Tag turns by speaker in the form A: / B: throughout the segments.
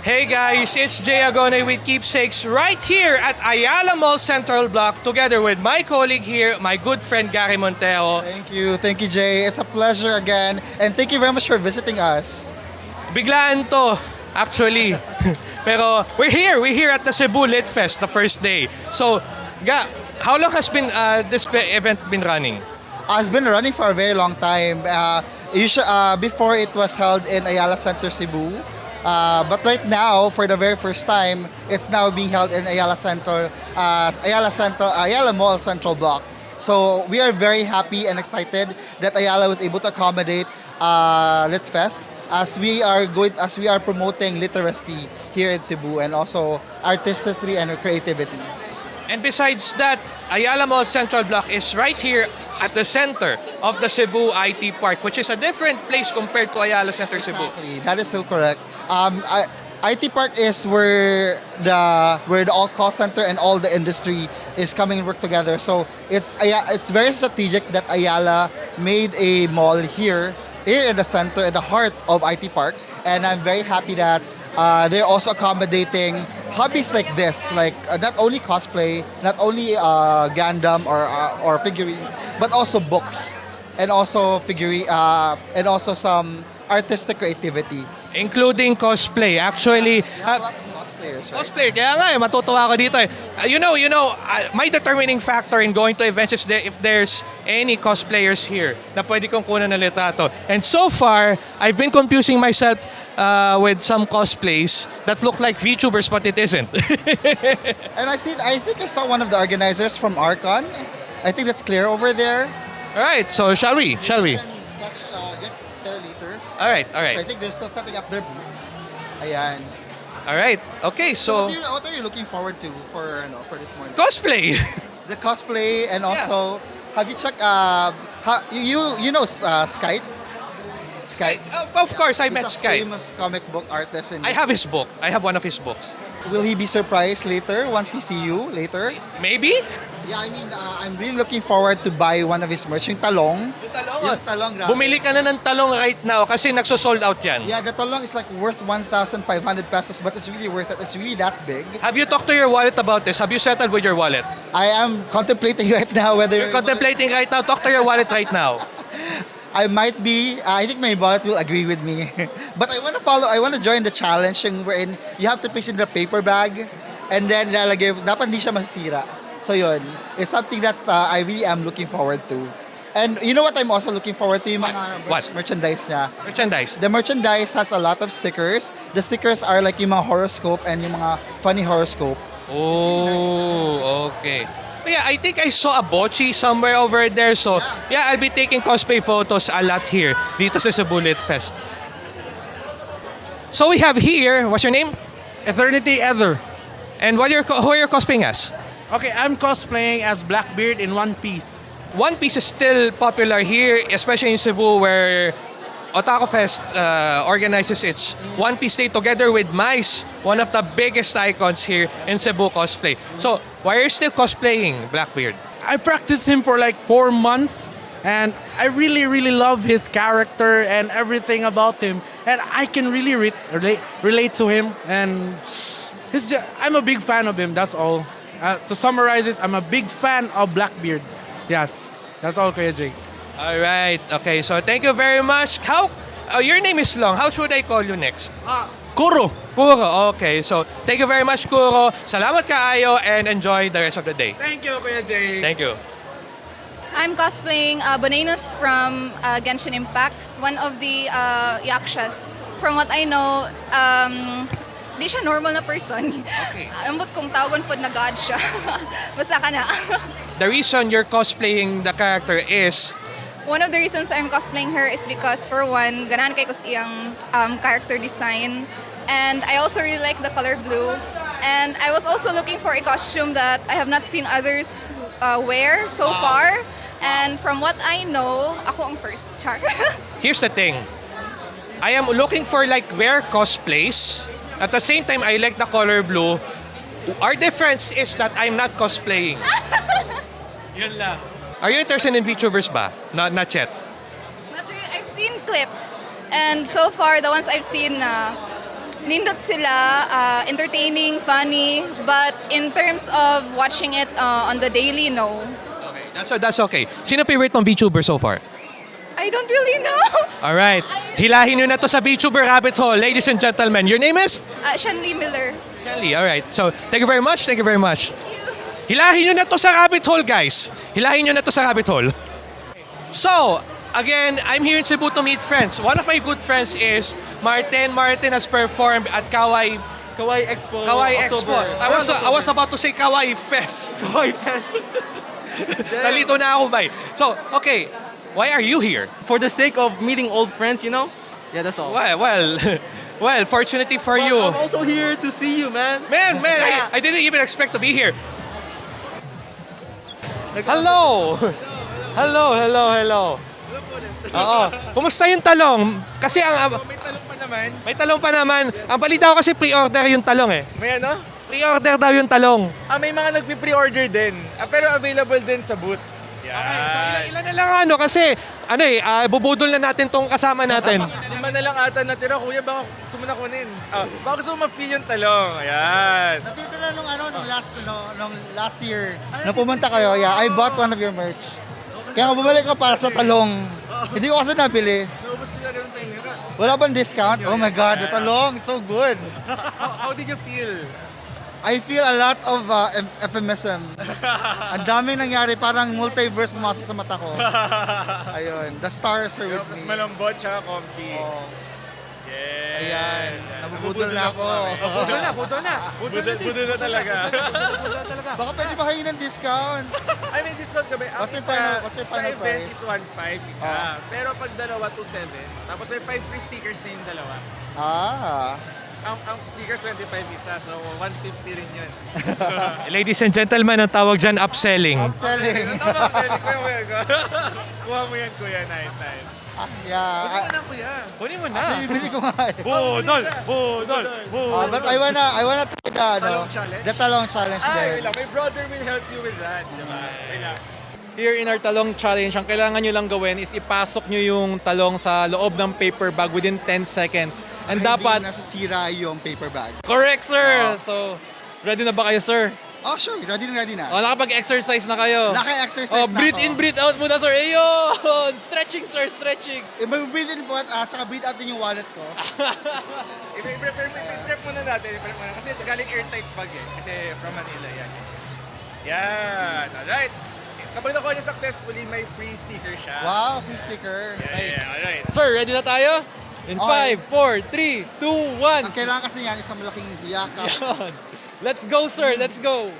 A: Hey guys, it's Jay Agone with Keepsakes right here at Ayala Mall Central Block together with my colleague here, my good friend Gary Monteo.
B: Thank you, thank you, Jay. It's a pleasure again, and thank you very much for visiting us.
A: Biglaan to, actually. Pero we're here, we're here at the Cebu Lit Fest, the first day. So, Ga, how long has been uh, this event been running?
B: Uh, it's been running for a very long time. Uh, usually, uh, before it was held in Ayala Center, Cebu. Uh, but right now, for the very first time, it's now being held in Ayala Center, uh, Ayala Center, Ayala Mall Central Block. So we are very happy and excited that Ayala was able to accommodate uh, Litfest as we are going, as we are promoting literacy here in Cebu and also artistry and creativity.
A: And besides that, Ayala Mall Central Block is right here at the center of the Cebu IT Park, which is a different place compared to Ayala Center Cebu.
B: Exactly. That is so correct. Um, I, IT Park is where the where the all call center and all the industry is coming and work together. So it's it's very strategic that Ayala made a mall here here in the center in the heart of IT Park, and I'm very happy that uh, they're also accommodating hobbies like this, like uh, not only cosplay, not only uh, Gundam or uh, or figurines, but also books and also figurine uh, and also some artistic creativity.
A: Including cosplay. Actually, uh,
B: Cosplayers, right?
A: Cosplayer, kaya nga eh, matutuwa ako dito eh. Uh, you know, you know, uh, my determining factor in going to events is there, if there's any cosplayers here na pwede kong kunan ng litrato. And so far, I've been confusing myself uh, with some cosplays that look like VTubers but it isn't.
B: And I see, I think I saw one of the organizers from Arcon. I think that's clear over there.
A: Alright, so shall we? Shall we?
B: Catch, uh, get there later.
A: Alright,
B: So I think they're still setting up their booth. Ayan.
A: Alright, okay,
B: So,
A: so
B: what, are you, what are you looking forward to for ano, for this morning?
A: cosplay!
B: The cosplay and also, have you checked? Uh, you you you know uh, Skype? Skype.
A: of course, I
B: He's
A: met
B: a
A: Sky.
B: famous comic book artist. And
A: I have his book. I have one of his books.
B: Will he be surprised later once he see you later?
A: Maybe?
B: Yeah, I mean, uh, I'm really looking forward to buy one of his merch. Yung talong.
A: Yung talong.
B: Yung talong, grabe.
A: Bumili ka na ng talong right now kasi nagso-sold out yan.
B: Yeah, the talong is like worth 1,500 pesos, but it's really worth it. It's really that big.
A: Have you talked to your wallet about this? Have you settled with your wallet?
B: I am contemplating right now whether
A: You're contemplating right now. Talk to your wallet right now.
B: I might be. I think my wallet will agree with me. but I want to follow. I want to join the challenge yung wherein you have to place it in the paper bag, and then lalagay. Dapat hindi siya masira. So yun, it's something that uh, I really am looking forward to. And you know what I'm also looking forward to yung mga
A: What?
B: merch- merchandise niya.
A: Merchandise.
B: The merchandise has a lot of stickers. The stickers are like yung mga horoscope and yung mga funny horoscope.
A: Oh, okay. But yeah, I think I saw a bochi somewhere over there. So, yeah, I'll be taking cosplay photos a lot here dito sa Cebu Lit Fest. So we have here, what's your name?
C: Eternity Ether.
A: And what you're, co- who are you cosplaying as?
C: Okay, I'm cosplaying as Blackbeard in One Piece.
A: One Piece is still popular here, especially in Cebu where Otaku Fest uh, organizes its One Piece Day together with Mice, one of the biggest icons here in Cebu cosplay. So, why are you still cosplaying Blackbeard?
C: I practiced him for like four months, and I really, really love his character and everything about him, and I can really re- relate relate to him. And his, I'm a big fan of him. That's all. Uh, to summarize this, I'm a big fan of Blackbeard. Yes, that's all, Kuya Jake.
A: All right. Okay. So thank you very much. How? Uh, your name is long. How should I call you next?
C: Ah, Kuro.
A: Kuro. Okay. So thank you very much, Kuro. Salamat kaayo and enjoy the rest of the day.
C: Thank you, Kuya Jake.
A: Thank you.
D: I'm cosplaying uh, Bonanos from uh, Genshin Impact, one of the uh, yakshas. From what I know, um, di siya normal na person.
A: Okay.
D: Ambot kong tawagon po na god siya. Basta ka na.
A: The reason you're cosplaying the character is
D: one of the reasons I'm cosplaying her is because for one, ganan kay ko sa iyang um, character design. And I also really like the color blue. And I was also looking for a costume that I have not seen others uh, wear so far. And from what I know, ako ang first. Char.
A: here's the thing. I am looking for like rare cosplays. At the same time, I like the color blue. Our difference is that I'm not cosplaying. Yun lang. Are you interested in VTubers ba? Not, not yet.
D: Not really. I've seen clips. And so far, the ones I've seen, uh, nindot sila, uh, entertaining, funny, but in terms of watching it uh, on the daily, no.
A: Okay, that's, that's okay. Sino favorite mong VTuber so far?
D: I don't really know.
A: Alright. Hilahin nyo na to sa VTuber rabbit hole, ladies and gentlemen. Your name is?
D: Uh, Shanley Miller.
A: Shelly. Alright. So, thank you very much. Thank you very much. Hilahin nyo na to sa rabbit hole, guys. Hilahin nyo na to sa rabbit hole. So, again, I'm here in Cebu to meet friends. One of my good friends is Martin. Martin has performed at Kawai
E: Kawaii Expo.
A: Kawai Expo.
E: October.
A: I was, I was about to say Kawai Fest. Kawai Fest. Nalito na ako, bay. So, okay. Why are you here?
E: For the sake of meeting old friends, you know? Yeah, that's all.
A: Well, well, well, fortunately for
E: But
A: you.
E: I'm also here to see you, man.
A: Man, man, I, I didn't even expect to be here. Hello! Hello, hello, hello. Oo. Kumusta yung talong? Kasi ang...
F: May talong pa naman.
A: May talong pa naman. Ang balita ko kasi pre-order yung talong eh.
F: May ano?
A: Pre-order daw yung talong.
F: Ah, may mga nagpi-pre-order din. Ah, pero available din sa booth.
A: Okay, so ilan, ilan na lang ano kasi ano eh, ah, bubudol na natin tong kasama natin.
F: Lima na lang ata natira. Kuya, baka gusto mo na kunin. Ah, baka gusto mo ma-feel yung talong. Ayan.
B: Nakita na nung ano, nung last, no, nung last year, nung pumunta kayo, yeah, I bought one of your merch. Kaya nga bumalik ko para sa talong. Hindi ko kasi nabili.
F: Naubos nila rin tayo.
B: Wala bang discount? Oh my God, the talong, so good.
F: How, how did you feel?
B: I feel a lot of uh, euphemism. Ang daming nangyari, parang multiverse pumasok sa mata ko. Ayun, the stars are with
F: Mas
B: me.
F: malambot tsaka comfy.
B: Oh,
F: Yes.
B: ayan, nabubudol na ako.
F: Budol na, budol na. Budol, budol na talaga.
B: Baka pwede ba kayo ng discount?
F: I mean, discount kami. Ang
B: What's your
F: isa,
B: final- what's your
F: sa
B: final
F: event
B: price?
F: is 1.5 isa.
B: Oh.
F: Pero pag dalawa, 2.7. Tapos may 5 free stickers na yung dalawa.
B: Ah,
F: Ang, ang sticker 25 isa, so 150 rin yun.
A: Ladies and gentlemen, ang tawag dyan upselling.
B: upselling.
F: Tama, pwede ko yung kuya ko. Kuha mo yan, kuya. Nice, nice.
B: Ah, yeah.
F: Kunin mo na, kuya.
A: Kunin mo
B: Actually, bibili ko nga eh.
A: Budol! Budol!
B: Ah, but I wanna, I wanna try the, ano,
F: Talong challenge?
B: the talong challenge
F: Ay,
B: din.
F: wait lang. My brother will help you with that. Diba? Wait lang.
E: Here in our talong challenge, ang kailangan nyo lang gawin is ipasok nyo yung talong sa loob ng paper bag within 10 seconds. And dapat...
B: Hindi nasasira yung paper bag.
E: Correct, sir! So, ready na ba kayo, sir?
B: Oh, sure. Ready na ready na.
E: O, nakapag-exercise na kayo.
B: Naka-exercise
E: Oh,
B: na
E: breathe
B: ako.
E: in, breathe out muna, sir. Ayun! Stretching, sir, stretching.
B: Eh, breathe in po at uh, saka breathe out din yung wallet ko.
F: I-prep muna natin. I-prep muna. Kasi galing airtight bag eh. Kasi from Manila yan. Yan. Alright. Kapag nakuha niya successfully, may free sticker siya.
B: Wow, free sticker.
F: Yeah, yeah, alright.
E: Sir, ready na tayo? In
B: Okay.
E: 5, 4, 3, 2, 1.
B: Ang kailangan kasi yan, isang malaking yakap.
E: Yun. Let's go, sir. Let's go.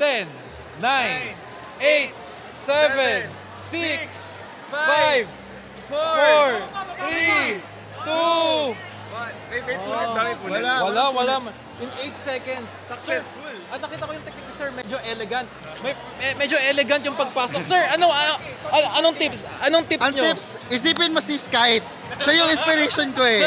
E: 10, 9, 8, 7, 6, 5, 4, 3, 2.
F: What? May, may punit ba? May punit?
B: Wala.
E: Wala, wala. In 8 seconds.
F: Successful.
E: At nakita ko yung technique ni sir, medyo elegant. May, me- medyo elegant yung pagpasok. Sir, ano, ano, ano- anong tips? Anong tips
B: Ang
E: nyo?
B: tips, isipin mo si Skype. Siya yung inspiration ko eh.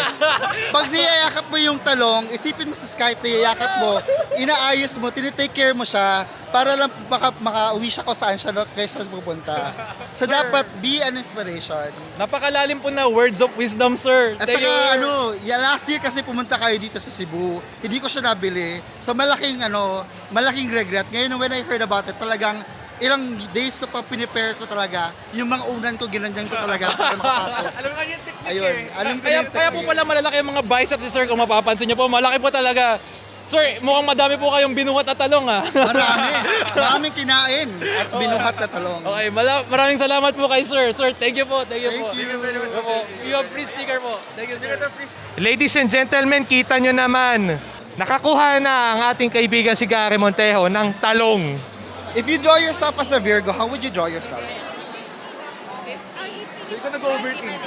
B: Pag niyayakap mo yung talong, isipin mo si Skype, niyayakap mo, inaayos mo, tinitake care mo siya, para lang maka, makauwi siya kung saan siya kaysa pupunta. So dapat be an inspiration.
E: Napakalalim po na words of wisdom, sir.
B: At
E: Thank
B: saka
E: you.
B: ano, yeah, last year kasi pumunta kayo dito sa Cebu. Hindi ko siya nabili. So malaking ano, malaking regret. Ngayon when I heard about it, talagang ilang days ko pa pinipare ko talaga. Yung mga unan ko, ginanyan ko talaga para makapasok.
F: Alam nga yung technique
B: Ayun,
F: eh.
B: alam ko
E: Kaya,
B: yung
E: kaya po
B: technique.
E: pala malalaki yung mga biceps ni sir kung mapapansin niyo po. Malaki po talaga. Sir, mukhang madami po kayong binuhat na talong ah.
B: Marami. Maraming kinain at binuhat na talong.
E: Okay, mala- maraming salamat po kay sir. Sir, thank you po. Thank you po.
B: Thank you.
E: Opo. You have free sticker po. Thank you, sir.
A: Ladies and gentlemen, kita nyo naman. Nakakuha na ang ating kaibigan si Gary Montejo ng talong.
B: If you draw yourself as a Virgo, how would you draw yourself?
F: Hindi ko nag-overthink.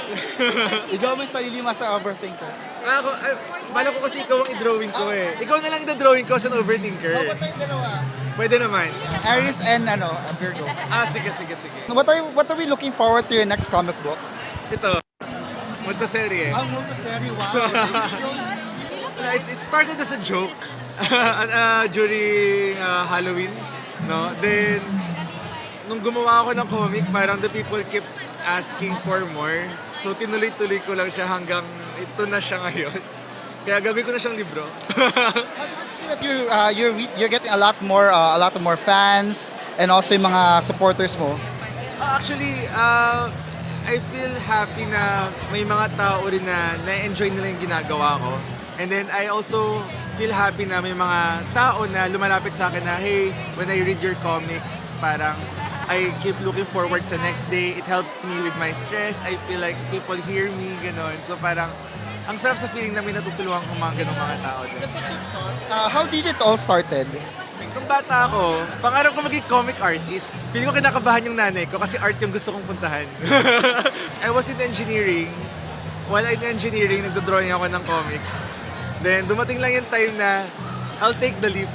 B: I-draw mo yung sarili mo as a overthinker.
F: Ah, Ako, ay, bala ko kasi ikaw ang i-drawing ko eh. Ikaw na lang i-drawing ko as an overthinker.
B: Oh, ba't tayong dalawa?
F: Pwede naman.
B: Aries and ano, Virgo.
F: Ah, sige, sige, sige.
B: What are, what are we looking forward to your next comic book?
F: Ito. Munto serye.
B: Ang multi-serie, wow.
F: Uh, It, it started as a joke uh, during uh, Halloween. No? Then, nung gumawa ako ng comic, parang the people keep asking for more. So, tinuloy-tuloy ko lang siya hanggang ito na siya ngayon. Kaya gagawin ko na siyang libro.
B: How does it feel that you're, uh, you're, re- you're getting a lot more, uh, a lot more fans and also yung mga supporters mo?
F: Ah, Actually, uh, I feel happy na may mga tao rin na na-enjoy nila yung ginagawa ko. And then I also feel happy na may mga tao na lumalapit sa akin na, hey, when I read your comics, parang I keep looking forward sa next day. It helps me with my stress. I feel like people hear me, ganon. So parang, ang sarap sa feeling na may natutulungan kong mga ganong mga tao. din.
B: Uh, how did it all started?
F: Nung bata ako, pangarap ko maging comic artist. Feeling ko kinakabahan yung nanay ko kasi art yung gusto kong puntahan. I was in engineering. While in engineering, nagdodrawing ako ng comics. Then, dumating lang yung time na I'll take the leap.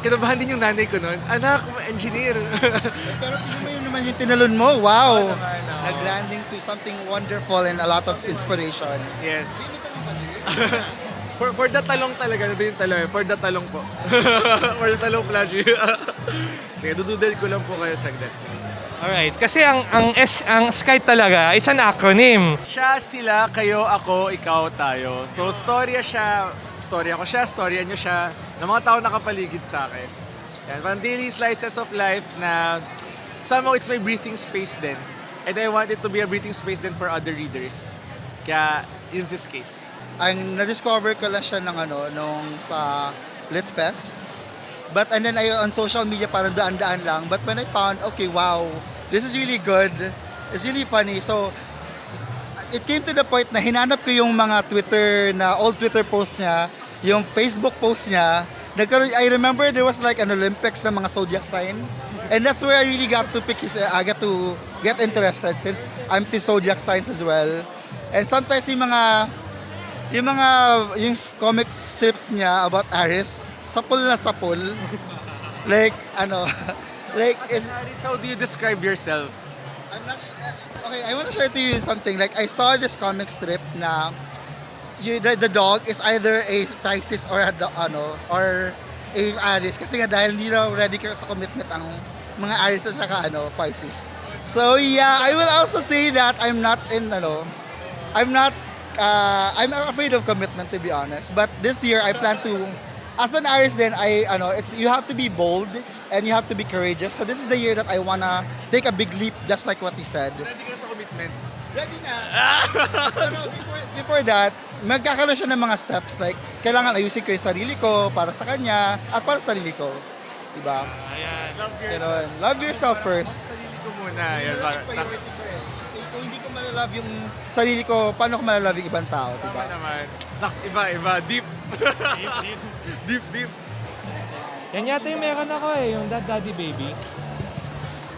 F: Kinabahan din yung nanay ko noon. Anak, engineer.
B: Pero mo yun naman yung tinalon mo. Wow!
F: Oo naman, oo.
B: Nag-landing to something wonderful and a lot of inspiration.
F: yes. for, for the talong talaga, nandun yung talong. eh. For the talong po. for the talong flashy. Sige, dududel ko lang po kayo saglit.
A: Alright, kasi ang ang S ang Sky talaga is an acronym.
F: Siya, sila, kayo, ako, ikaw, tayo. So, storya siya, storya ko siya, storya nyo siya, ng mga tao nakapaligid sa akin. Yan, parang daily slices of life na somehow it's my breathing space din. And I want it to be a breathing space din for other readers. Kaya, yun si Skate.
B: Ang na-discover ko lang siya ng ano, nung sa Litfest. But and then I, on social media parang daan-daan lang. But when I found, okay, wow, this is really good. It's really funny. So, it came to the point na hinanap ko yung mga Twitter na old Twitter posts niya, yung Facebook posts niya. Nagkaroon, I remember there was like an Olympics ng mga zodiac sign. And that's where I really got to pick his, I got to get interested since I'm to zodiac signs as well. And sometimes yung mga yung mga yung comic strips niya about Aris, sapul na sapul. like ano, like is
F: how do you describe yourself?
B: I'm not sure. Okay, I want to share to you something. Like, I saw this comic strip na you, the, the dog is either a Pisces or a, ano, or a Aries. Kasi nga dahil hindi raw ready ka sa commitment ang mga Aries at saka ano, Pisces. So yeah, I will also say that I'm not in ano, I'm not uh, I'm afraid of commitment to be honest. But this year I plan to as an Aries then I ano it's you have to be bold and you have to be courageous. So this is the year that I wanna take a big leap just like what he said.
F: Ready ka sa commitment?
B: Ready na. so, no, before, before that, magkakaroon siya ng mga steps like kailangan ayusin ko yung sarili ko para sa kanya at para sa sarili ko. Diba?
F: Love yourself.
B: Ganon. Love yourself first.
F: Sarili ko muna. Yan,
B: malalove yung sarili ko, paano ko malalove yung ibang tao,
F: Tama
B: diba?
F: naman. Naks, iba, iba. Deep. deep, deep.
A: Yan yata yung meron ako eh, yung Dad Daddy Baby.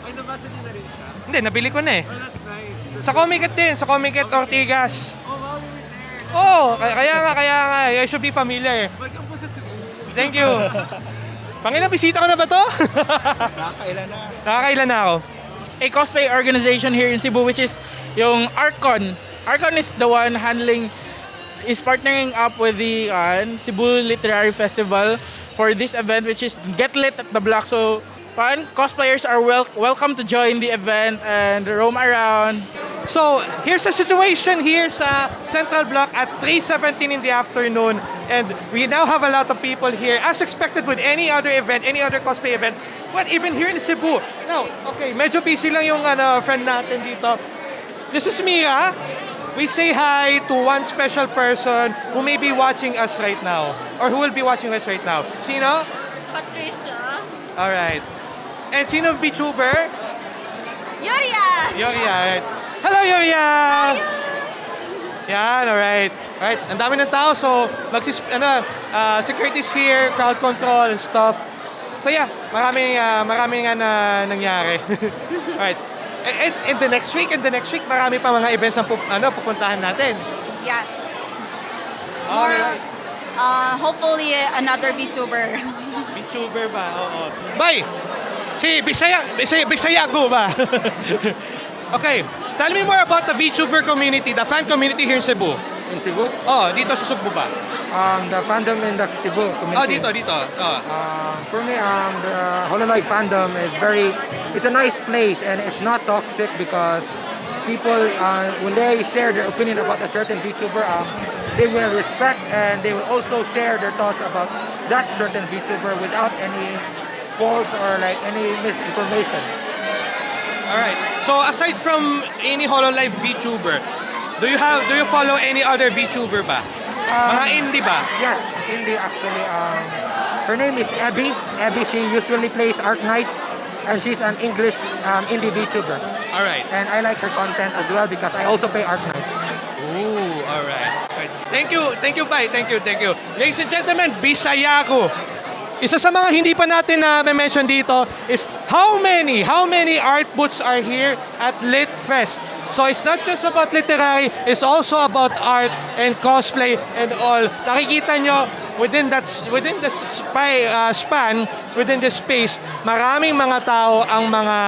F: Ay, nabasa niyo na rin siya?
A: Hindi, nabili ko na eh.
F: Oh, that's nice.
A: Sa Comiket din, sa Comiket Ortigas.
F: Oh, wow, you were there.
A: Oh, kaya, kaya nga, kaya nga. I should be familiar.
F: Welcome po sa Cebu.
A: Thank you. Pangilang bisita ko na ba to?
B: Nakakailan na.
A: Nakakailan na ako.
C: a cosplay organization here in Cebu which is yung Arcon. Arcon is the one handling is partnering up with the uh, Cebu Literary Festival for this event which is Get Lit at the Block. So fun cosplayers are wel- welcome to join the event and roam around.
A: So, here's the situation here sa Central Block at 3.17 in the afternoon. And we now have a lot of people here, as expected with any other event, any other cosplay event. But even here in Cebu. Now, okay, medyo busy lang yung ano, friend natin dito. This is Mira. We say hi to one special person who may be watching us right now. Or who will be watching us right now. Sino?
G: Patricia.
A: Alright. And sino VTuber?
G: Yuria!
A: Yoria, right. Hello, Yoria! Yan, alright. Alright, ang dami ng tao, so magsis, ano, uh, security's here, crowd control and stuff. So yeah, maraming, uh, maraming nga na nangyari. alright. And, and, and the next week, and the next week, marami pa mga events ang pup, ano, pupuntahan natin.
G: Yes. More, uh, hopefully another VTuber.
A: VTuber ba? Oo. Bye! Si Bisaya, Bisaya, Bisaya ko ba? okay, tell me more about the VTuber community, the fan community here in Cebu.
H: In Cebu.
A: Oh, dito sa ba?
H: Um, the fandom in the Cebu community.
A: Oh, dito, dito. Oh.
H: Uh, for me, um, the Hololive fandom is very, it's a nice place and it's not toxic because people, uh, when they share their opinion about a certain VTuber, um, they will respect and they will also share their thoughts about that certain VTuber without any false or like any misinformation.
A: Alright. So aside from any HoloLive VTuber, do you have do you follow any other VTuber ba? Mga indie ba?
H: Yes, Indie actually. Um, her name is Abby. Abby, she usually plays Arc Knights and she's an English um, indie VTuber.
A: Alright.
H: And I like her content as well because I also play Arc Knights.
A: Ooh, alright. Alright. Thank you, thank you, Pai. Thank you, thank you. Ladies and gentlemen, Bisayaku. Isa sa mga hindi pa natin na mention dito is how many, how many art booths are here at Lit Fest? So it's not just about literary, it's also about art and cosplay and all. Nakikita nyo, within that within the spy, uh, span, within the space, maraming mga tao ang mga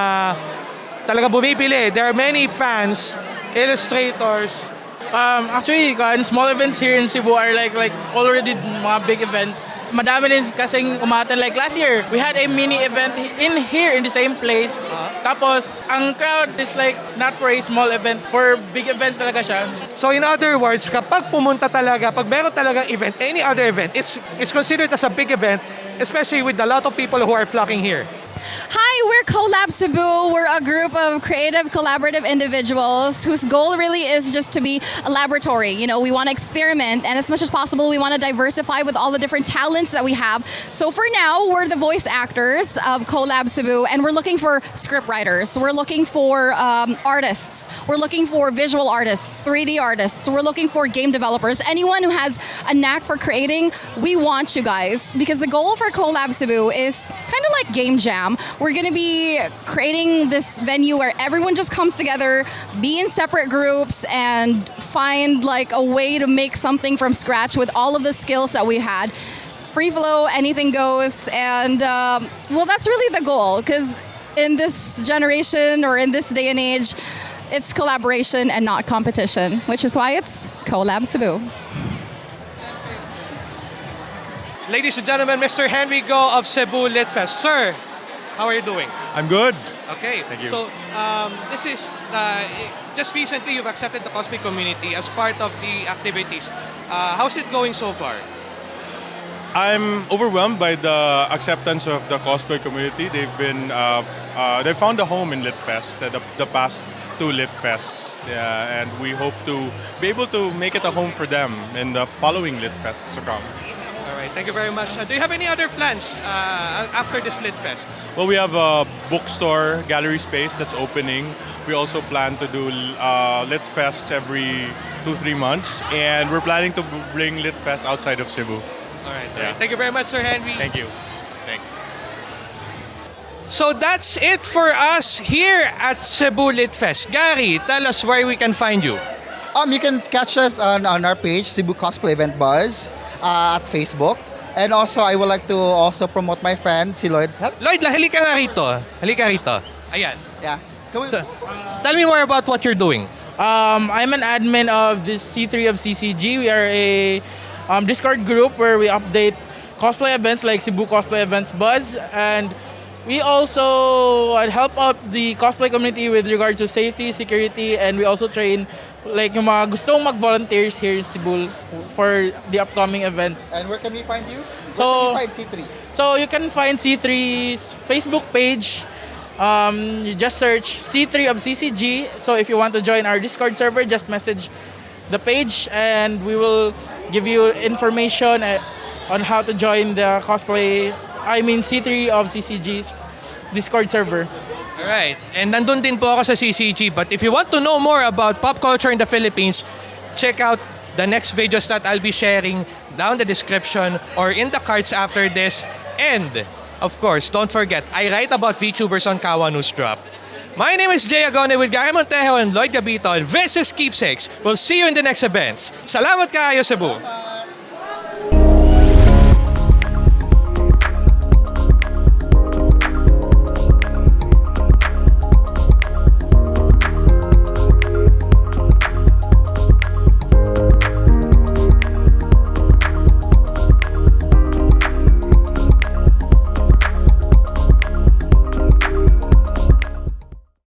A: talaga bumibili. There are many fans, illustrators,
I: Um, actually, kan, small events here in Cebu are like like already mga big events. Madami din kasing umaten. Like last year, we had a mini event in here in the same place. Tapos, ang crowd is like not for a small event, for big events talaga siya.
A: So in other words, kapag pumunta talaga, pag meron talagang event, any other event, it's, it's considered as a big event, especially with a lot of people who are flocking here.
J: Hi, we're Collab Cebu. We're a group of creative, collaborative individuals whose goal really is just to be a laboratory. You know, we want to experiment, and as much as possible, we want to diversify with all the different talents that we have. So for now, we're the voice actors of Collab Cebu, and we're looking for script writers. We're looking for um, artists. We're looking for visual artists, 3D artists. We're looking for game developers. Anyone who has a knack for creating, we want you guys because the goal for Collab Cebu is kind of like Game Jam. We're going to be creating this venue where everyone just comes together, be in separate groups, and find like a way to make something from scratch with all of the skills that we had. Free flow, anything goes, and um, well, that's really the goal because in this generation or in this day and age, it's collaboration and not competition, which is why it's Collab Cebu.
A: Ladies and gentlemen, Mr. Henry Go of Cebu Litfest. Sir, how are you doing?
K: I'm good.
A: Okay.
K: Thank you.
A: So, um, this is, uh, just recently you've accepted the cosplay community as part of the activities. Uh, how's it going so far?
K: I'm overwhelmed by the acceptance of the cosplay community. They've been, uh, uh, they found a home in Litfest, uh, the, the past two Litfests. Yeah, and we hope to be able to make it a home for them in the following Litfests to come.
A: All right. Thank you very much. Uh, do you have any other plans uh, after this Lit Fest?
K: Well, we have a bookstore, gallery space that's opening. We also plan to do uh, Litfests every two, three months. And we're planning to bring Lit Fest outside of Cebu.
A: All right. all
K: Yeah.
A: right. Thank you very much, Sir Henry.
K: Thank you. Thanks.
A: So that's it for us here at Cebu Lit Fest. Gary, tell us where we can find you.
B: Um, you can catch us on, on our page, Cebu Cosplay Event Buzz, uh, at Facebook. And also, I would like to also promote my friend, si Lloyd. Help.
A: Lloyd, la- halika nga rito. Halika rito. Ayan.
B: Yeah. Come on.
A: Tell me more about what you're doing.
I: Um, I'm an admin of this C3 of CCG. We are a um, Discord group where we update cosplay events like Cebu Cosplay Events Buzz. And we also uh, help out the cosplay community with regard to safety, security, and we also train like yung mga gustong mag-volunteers here in Cebu for the upcoming events.
B: And where can we find you? Where
I: So-
B: can we find C3?
I: So you can find C3's Facebook page. Um, you just search C3 of CCG. So if you want to join our Discord server, just message the page and we will give you information uh, on how to join the cosplay, I mean C3 of CCG's Discord server.
A: Alright. And nandun din po ako sa CCG. But if you want to know more about pop culture in the Philippines, check out the next videos that I'll be sharing down the description or in the cards after this. And, of course, don't forget, I write about VTubers on Kawa News Drop. My name is Jay Agone with Gary Montejo and Lloyd Gabito. This is Keepsakes. We'll see you in the next events. Salamat kayo, Cebu!